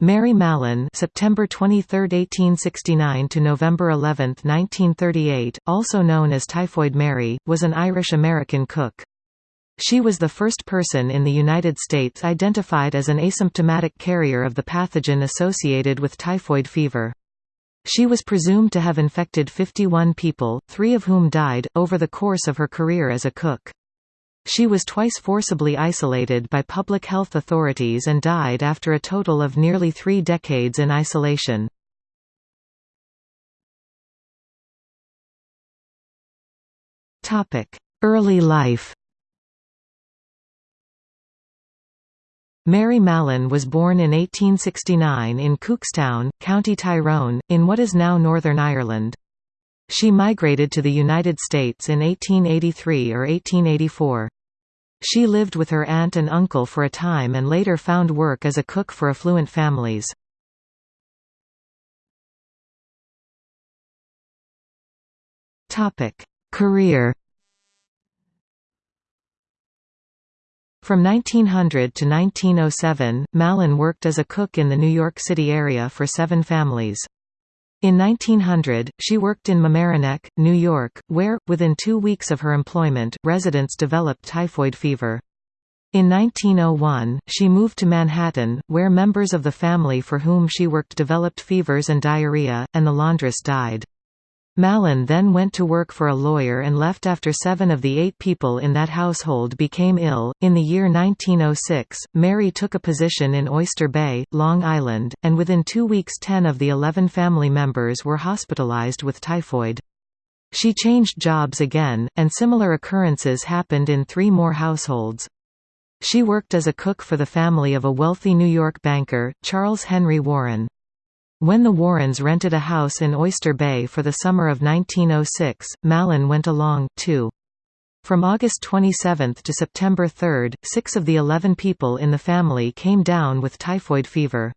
Mary Mallon September 23, 1869 to November 11, 1938, also known as Typhoid Mary, was an Irish-American cook. She was the first person in the United States identified as an asymptomatic carrier of the pathogen associated with typhoid fever. She was presumed to have infected 51 people, three of whom died, over the course of her career as a cook. She was twice forcibly isolated by public health authorities and died after a total of nearly three decades in isolation. Early life Mary Mallon was born in 1869 in Cookstown, County Tyrone, in what is now Northern Ireland. She migrated to the United States in 1883 or 1884. She lived with her aunt and uncle for a time and later found work as a cook for affluent families. Career From 1900 to 1907, Mallon worked as a cook in the New York City area for seven families. In 1900, she worked in Mamaroneck, New York, where, within two weeks of her employment, residents developed typhoid fever. In 1901, she moved to Manhattan, where members of the family for whom she worked developed fevers and diarrhea, and the laundress died. Mallon then went to work for a lawyer and left after seven of the eight people in that household became ill. In the year 1906, Mary took a position in Oyster Bay, Long Island, and within two weeks 10 of the 11 family members were hospitalized with typhoid. She changed jobs again, and similar occurrences happened in three more households. She worked as a cook for the family of a wealthy New York banker, Charles Henry Warren. When the Warrens rented a house in Oyster Bay for the summer of 1906, Mallon went along, too. From August 27 to September 3, six of the eleven people in the family came down with typhoid fever.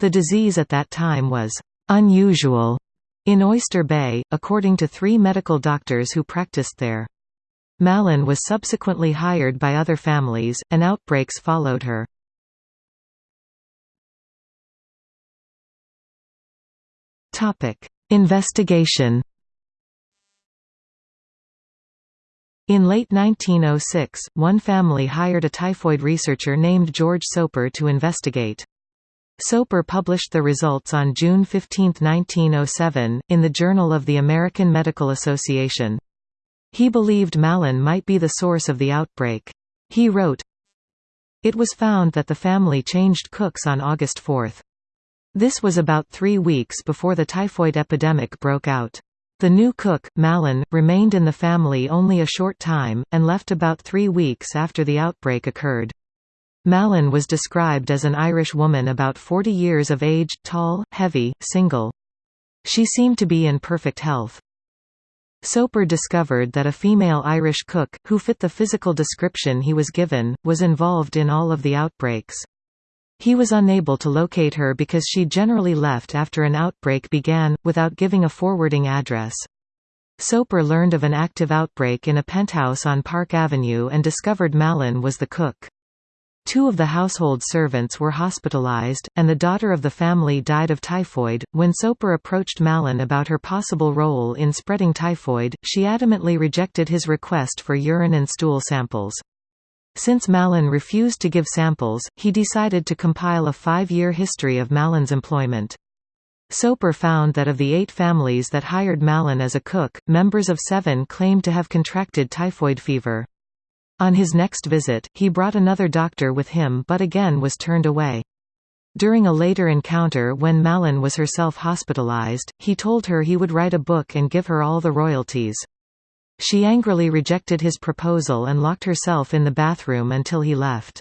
The disease at that time was unusual in Oyster Bay, according to three medical doctors who practiced there. Mallon was subsequently hired by other families, and outbreaks followed her. Topic: Investigation. In late 1906, one family hired a typhoid researcher named George Soper to investigate. Soper published the results on June 15, 1907, in the Journal of the American Medical Association. He believed Mallon might be the source of the outbreak. He wrote, It was found that the family changed cooks on August 4. This was about three weeks before the typhoid epidemic broke out. The new cook, Mallon, remained in the family only a short time, and left about three weeks after the outbreak occurred. Mallon was described as an Irish woman about 40 years of age, tall, heavy, single. She seemed to be in perfect health. Soper discovered that a female Irish cook, who fit the physical description he was given, was involved in all of the outbreaks. He was unable to locate her because she generally left after an outbreak began, without giving a forwarding address. Soper learned of an active outbreak in a penthouse on Park Avenue and discovered Mallon was the cook. Two of the household servants were hospitalized, and the daughter of the family died of typhoid. When Soper approached Mallon about her possible role in spreading typhoid, she adamantly rejected his request for urine and stool samples. Since Mallon refused to give samples, he decided to compile a five-year history of Mallon's employment. Soper found that of the eight families that hired Mallon as a cook, members of seven claimed to have contracted typhoid fever. On his next visit, he brought another doctor with him but again was turned away. During a later encounter when Mallon was herself hospitalized, he told her he would write a book and give her all the royalties. She angrily rejected his proposal and locked herself in the bathroom until he left.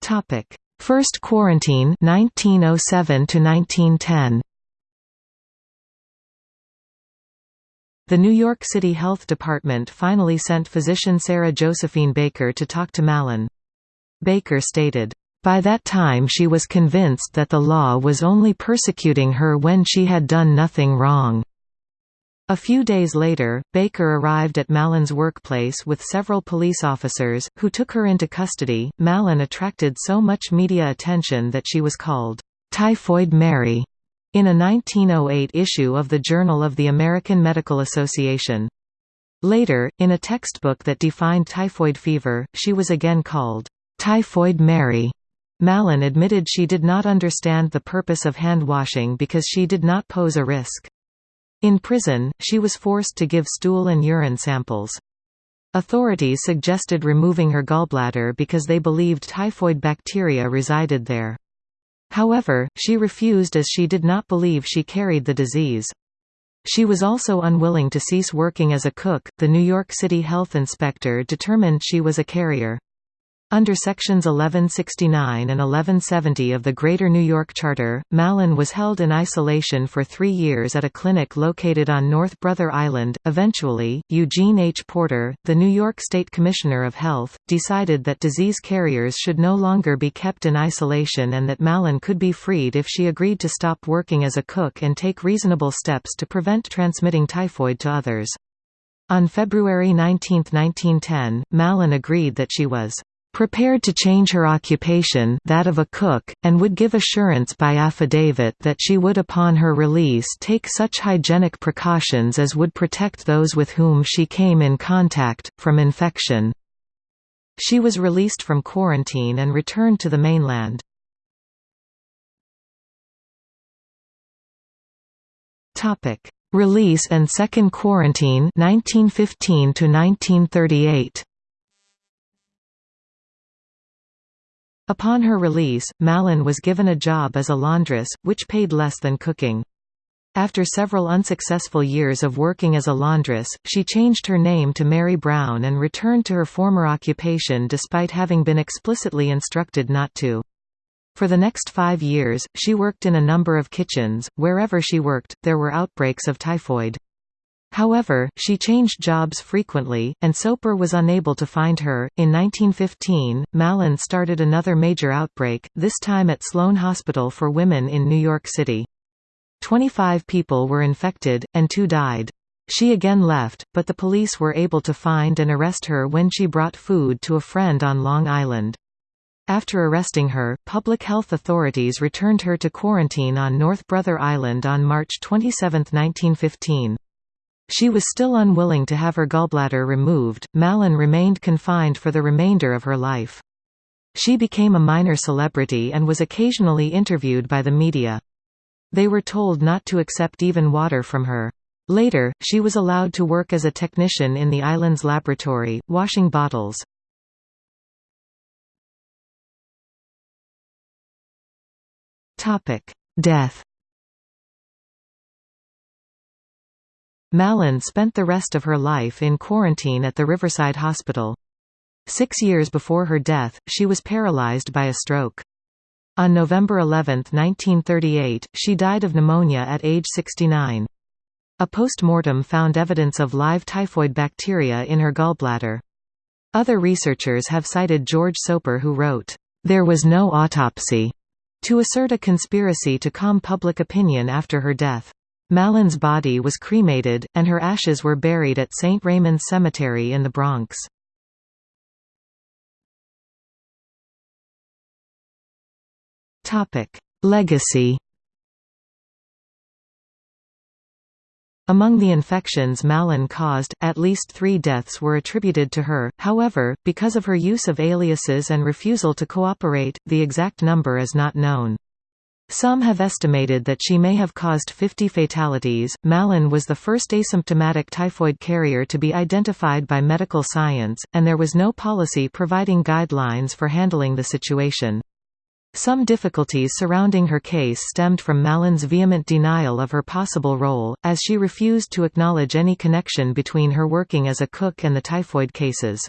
Topic: First quarantine 1907 to 1910. The New York City Health Department finally sent physician Sarah Josephine Baker to talk to Mallon. Baker stated, by that time she was convinced that the law was only persecuting her when she had done nothing wrong. A few days later, Baker arrived at Mallon's workplace with several police officers, who took her into custody. Mallon attracted so much media attention that she was called, Typhoid Mary, in a 1908 issue of the Journal of the American Medical Association. Later, in a textbook that defined typhoid fever, she was again called, Typhoid Mary. Mallon admitted she did not understand the purpose of hand washing because she did not pose a risk. In prison, she was forced to give stool and urine samples. Authorities suggested removing her gallbladder because they believed typhoid bacteria resided there. However, she refused as she did not believe she carried the disease. She was also unwilling to cease working as a cook. The New York City health inspector determined she was a carrier. Under Sections 1169 and 1170 of the Greater New York Charter, Mallon was held in isolation for three years at a clinic located on North Brother Island. Eventually, Eugene H. Porter, the New York State Commissioner of Health, decided that disease carriers should no longer be kept in isolation and that Mallon could be freed if she agreed to stop working as a cook and take reasonable steps to prevent transmitting typhoid to others. On February 19, 1910, Mallon agreed that she was prepared to change her occupation that of a cook, and would give assurance by affidavit that she would upon her release take such hygienic precautions as would protect those with whom she came in contact, from infection. She was released from quarantine and returned to the mainland. Release and second quarantine 1915 to 1938 Upon her release, Mallon was given a job as a laundress, which paid less than cooking. After several unsuccessful years of working as a laundress, she changed her name to Mary Brown and returned to her former occupation despite having been explicitly instructed not to. For the next five years, she worked in a number of kitchens. Wherever she worked, there were outbreaks of typhoid. However, she changed jobs frequently, and Soper was unable to find her. In 1915, Mallon started another major outbreak, this time at Sloane Hospital for Women in New York City. Twenty-five people were infected, and two died. She again left, but the police were able to find and arrest her when she brought food to a friend on Long Island. After arresting her, public health authorities returned her to quarantine on North Brother Island on March 27, 1915. She was still unwilling to have her gallbladder removed. Mallon remained confined for the remainder of her life. She became a minor celebrity and was occasionally interviewed by the media. They were told not to accept even water from her. Later, she was allowed to work as a technician in the island's laboratory, washing bottles. Death Mallon spent the rest of her life in quarantine at the Riverside Hospital. Six years before her death, she was paralyzed by a stroke. On November 11, 1938, she died of pneumonia at age 69. A post-mortem found evidence of live typhoid bacteria in her gallbladder. Other researchers have cited George Soper who wrote, "...there was no autopsy," to assert a conspiracy to calm public opinion after her death. Mallon's body was cremated, and her ashes were buried at St. Raymond Cemetery in the Bronx. Legacy Among the infections Mallon caused, at least three deaths were attributed to her, however, because of her use of aliases and refusal to cooperate, the exact number is not known. Some have estimated that she may have caused 50 fatalities. Mallon was the first asymptomatic typhoid carrier to be identified by medical science, and there was no policy providing guidelines for handling the situation. Some difficulties surrounding her case stemmed from Mallon's vehement denial of her possible role, as she refused to acknowledge any connection between her working as a cook and the typhoid cases.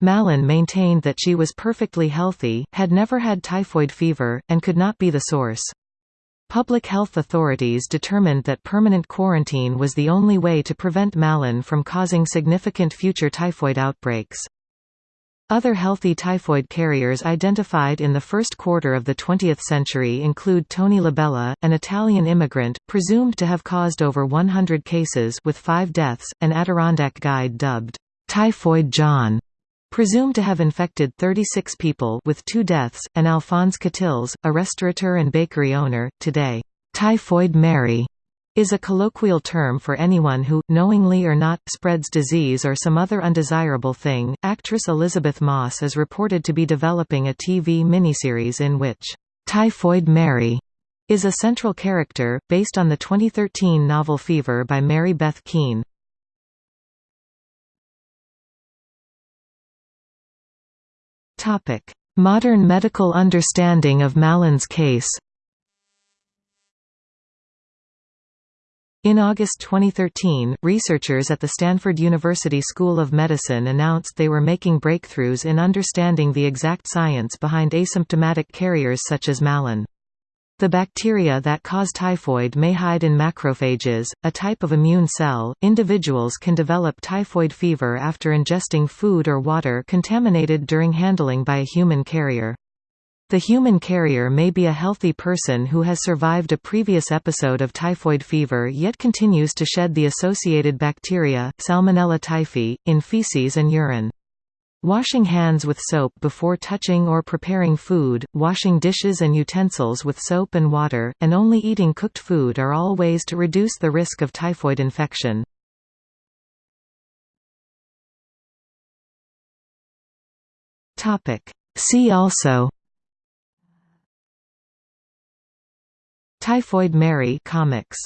Mallon maintained that she was perfectly healthy, had never had typhoid fever, and could not be the source. Public health authorities determined that permanent quarantine was the only way to prevent Mallon from causing significant future typhoid outbreaks. Other healthy typhoid carriers identified in the first quarter of the 20th century include Tony Labella, an Italian immigrant, presumed to have caused over 100 cases with five deaths, an Adirondack guide dubbed, "'Typhoid John' presumed to have infected 36 people with two deaths, and Alphonse Cotils, a restaurateur and bakery owner, today, "'Typhoid Mary' is a colloquial term for anyone who, knowingly or not, spreads disease or some other undesirable thing. Actress Elisabeth Moss is reported to be developing a TV miniseries in which Typhoid Mary is a central character, based on the 2013 novel Fever by Mary Beth Keane. Modern medical understanding of Mallon's case In August 2013, researchers at the Stanford University School of Medicine announced they were making breakthroughs in understanding the exact science behind asymptomatic carriers such as Mallon. The bacteria that cause typhoid may hide in macrophages, a type of immune cell. Individuals can develop typhoid fever after ingesting food or water contaminated during handling by a human carrier. The human carrier may be a healthy person who has survived a previous episode of typhoid fever yet continues to shed the associated bacteria, Salmonella typhi, in feces and urine. Washing hands with soap before touching or preparing food, washing dishes and utensils with soap and water, and only eating cooked food are all ways to reduce the risk of typhoid infection. See also Typhoid Mary comics